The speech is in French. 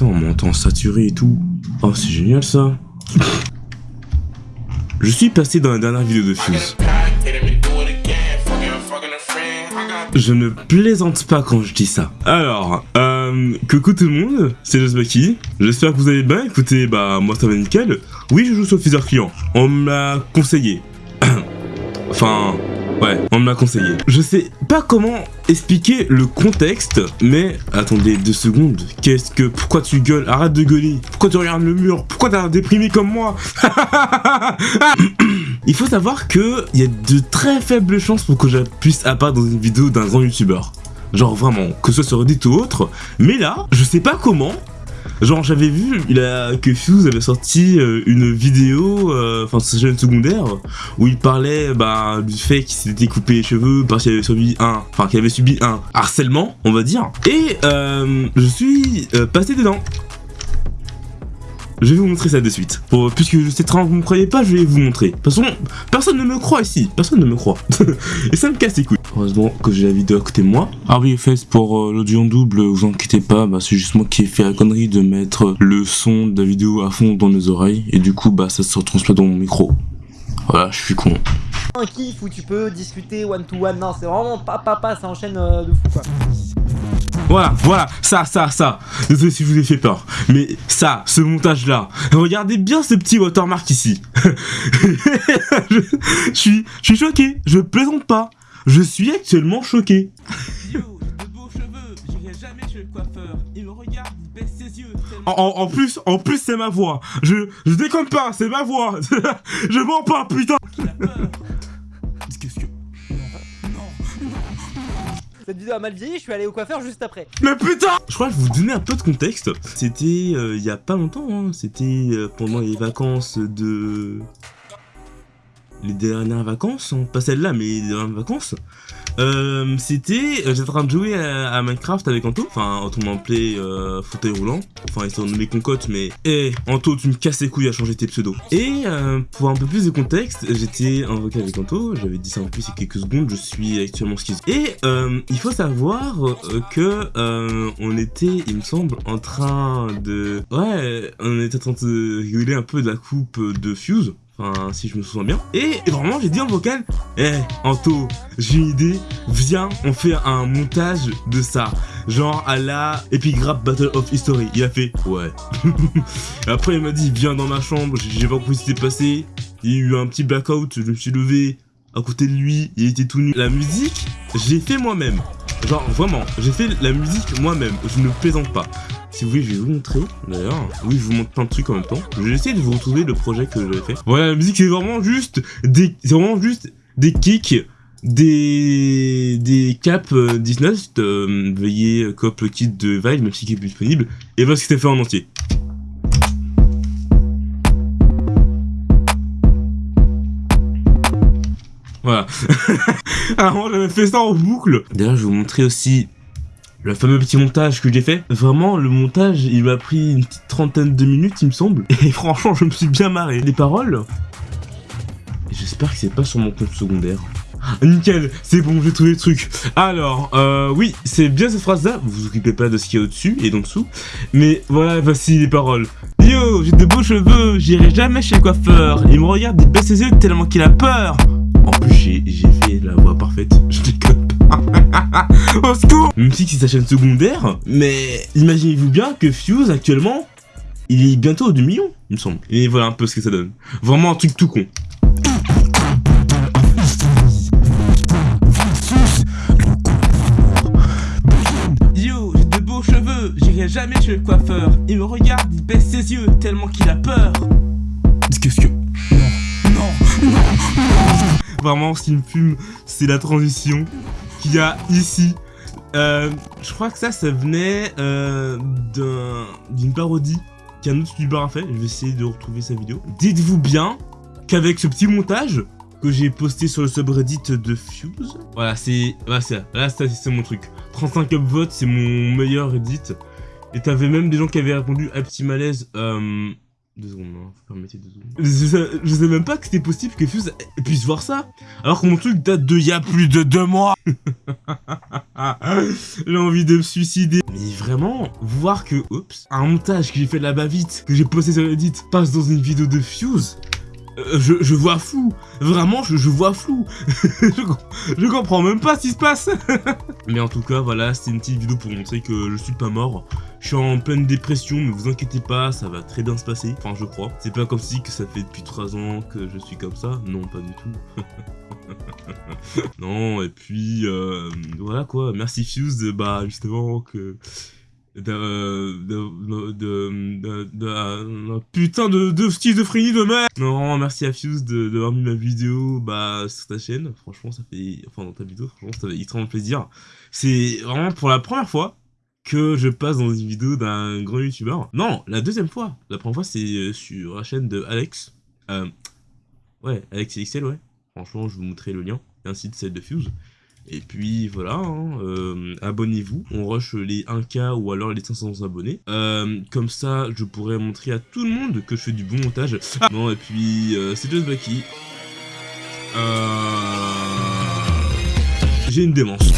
On m'entend saturé et tout. Oh, c'est génial ça. Je suis passé dans la dernière vidéo de Fuse. Je ne plaisante pas quand je dis ça. Alors, euh, coucou tout le monde, c'est Josbaki. J'espère que vous allez bien. Écoutez, bah, moi ça va nickel. Oui, je joue sur Pfizer Client. On me l'a conseillé. enfin, ouais, on me l'a conseillé. Je sais pas comment expliquer le contexte, mais attendez deux secondes. Qu'est-ce que, pourquoi tu gueules? Arrête de gueuler. Pourquoi tu regardes le mur? Pourquoi t'as déprimé comme moi? Il faut savoir que il y a de très faibles chances pour que je puisse apparaître dans une vidéo d'un grand youtubeur. Genre vraiment, que ce soit sur Reddit ou autre. Mais là, je sais pas comment, Genre j'avais vu que Fuse avait sorti euh, une vidéo, euh, enfin c'est jeune secondaire, où il parlait bah, du fait qu'il s'était coupé les cheveux parce qu'il avait subi un, enfin qu'il avait subi un harcèlement, on va dire. Et euh, je suis passé dedans. Je vais vous montrer ça de suite. puisque je sais très que vous me croyez pas, je vais vous montrer. De toute façon, personne ne me croit ici. Personne ne me croit. et ça me casse les couilles. Heureusement que j'ai la vidéo à côté de moi. Ah oui, fait pour euh, l'audio en double, vous inquiétez pas, bah, c'est juste moi qui ai fait la connerie de mettre le son de la vidéo à fond dans les oreilles. Et du coup, bah ça se retransmet dans mon micro. Voilà, je suis con. Un kiff où tu peux discuter one to one, non, c'est vraiment pas papa, ça enchaîne euh, de fou quoi. Voilà, voilà, ça, ça, ça. Désolé si je vous ai fait peur. Mais ça, ce montage-là. Regardez bien ce petit watermark ici. je, suis, je suis choqué. Je plaisante pas. Je suis actuellement choqué. En, plus, en plus c'est ma voix. Je, je déconne pas, c'est ma voix. je mens pas, putain. Qu'est-ce que... Cette vidéo a mal vieilli, je suis allé au coiffeur juste après. Mais putain Je crois que je vous donner un peu de contexte. C'était euh, il y a pas longtemps, hein. c'était euh, pendant les vacances de... Les dernières vacances, hein. pas celle-là, mais les dernières vacances. Euh, c'était, euh, j'étais en train de jouer à, Minecraft avec Anto, enfin m'a appelé euh, fauteuil roulant, enfin ils sont nommés Concote, mais hé, hey, Anto tu me casses les couilles à changer tes pseudos. Et euh, pour un peu plus de contexte, j'étais invoqué avec Anto, j'avais dit ça en plus il y a quelques secondes, je suis actuellement schizo. Et il faut savoir que on était, il me semble, en train de... Ouais, on était en train de rigoler un peu de la coupe de Fuse, Enfin, si je me souviens bien. Et vraiment, j'ai dit en vocal, Eh, Anto, j'ai une idée, viens, on fait un montage de ça. Genre à la Epigraph Battle of History. Il a fait, ouais. Après, il m'a dit, viens dans ma chambre, j'ai pas compris ce qui s'est passé. Il y a eu un petit blackout, je me suis levé à côté de lui, il était tout nu. La musique, j'ai fait moi-même. Genre, vraiment, j'ai fait la musique moi-même, je ne plaisante pas. Si vous voulez, je vais vous montrer, d'ailleurs. Oui, je vous montre plein de trucs en même temps. Je vais essayer de vous retrouver le projet que j'avais fait. Voilà, la musique, c'est vraiment juste des... C'est vraiment juste des kicks, des... des caps 19, euh, euh, veuillez cop le kit de Vibe, même si qui est plus disponible, et voilà ce qui s'est fait en entier. Voilà. Alors, j'avais fait ça en boucle. D'ailleurs, je vais vous montrer aussi le fameux petit montage que j'ai fait. Vraiment, le montage, il m'a pris une petite trentaine de minutes, il me semble. Et franchement, je me suis bien marré. Les paroles, j'espère que c'est pas sur mon compte secondaire. Ah, nickel, c'est bon, j'ai trouvé le truc. Alors, euh, oui, c'est bien cette phrase-là. Vous vous occupez pas de ce qu'il y a au-dessus et d'en dessous. Mais voilà, voici les paroles. Yo, j'ai de beaux cheveux, j'irai jamais chez le coiffeur. Il me regarde, il baisse ses yeux tellement qu'il a peur. En plus, j'ai fait la voix parfaite. Je déconne Au secours Même si c'est sa chaîne secondaire, mais imaginez-vous bien que Fuse, actuellement, il est bientôt au 2 millions, il me semble. Et voilà un peu ce que ça donne. Vraiment un truc tout con. Yo, j'ai de beaux cheveux, j'irai jamais chez le coiffeur. Il me regarde, il baisse ses yeux tellement qu'il a peur. Qu'est-ce que... Non, non, non, Vraiment, ce qui me fume, c'est la transition qu'il y a ici. Euh, je crois que ça, ça venait euh, d'une parodie qu'un autre youtubeur a fait. Je vais essayer de retrouver sa vidéo. Dites-vous bien qu'avec ce petit montage que j'ai posté sur le subreddit de Fuse, voilà, c'est voilà, là, c'est mon truc. 35 upvotes, c'est mon meilleur edit. Et t'avais même des gens qui avaient répondu à petit malaise. Euh, Deux secondes, hein, deux secondes. Je sais, même pas que c'était possible que Fuse puisse voir ça, alors que mon truc date de y a plus de deux mois J'ai envie de me suicider. Mais vraiment, voir que, oups, un montage que j'ai fait là-bas vite, que j'ai posté sur Reddit, passe dans une vidéo de Fuse, je, je, vois flou. Vraiment, je, vois flou. je, je, comprends même pas ce qui se passe. mais en tout cas, voilà, c'était une petite vidéo pour montrer que je suis pas mort. Je suis en pleine dépression, mais vous inquiétez pas, ça va très bien se passer. Enfin, je crois. C'est pas comme si que ça fait depuis 3 ans que je suis comme ça. Non, pas du tout. non, et puis, euh, voilà quoi. Merci Fuse, bah, justement, que de, de, de, de, putain de, de schizophrenie de merde Non, merci à Fuse d'avoir mis ma vidéo bah, sur ta chaîne, franchement ça fait, enfin dans ta vidéo, franchement ça fait extrêmement plaisir. C'est vraiment pour la première fois que je passe dans une vidéo d'un grand youtubeur. Non, la deuxième fois, la première fois c'est euh, sur la chaîne de Alex. Euh, ouais, Alex XL, ouais. Franchement, je vous montrerai le lien, ainsi de celle de Fuse. Et puis voilà, hein, euh, abonnez-vous, on rush les 1K ou alors les 500 abonnés. Euh, comme ça, je pourrais montrer à tout le monde que je fais du bon montage. Ah bon, et puis euh, c'est Just Bucky. J'ai une démence.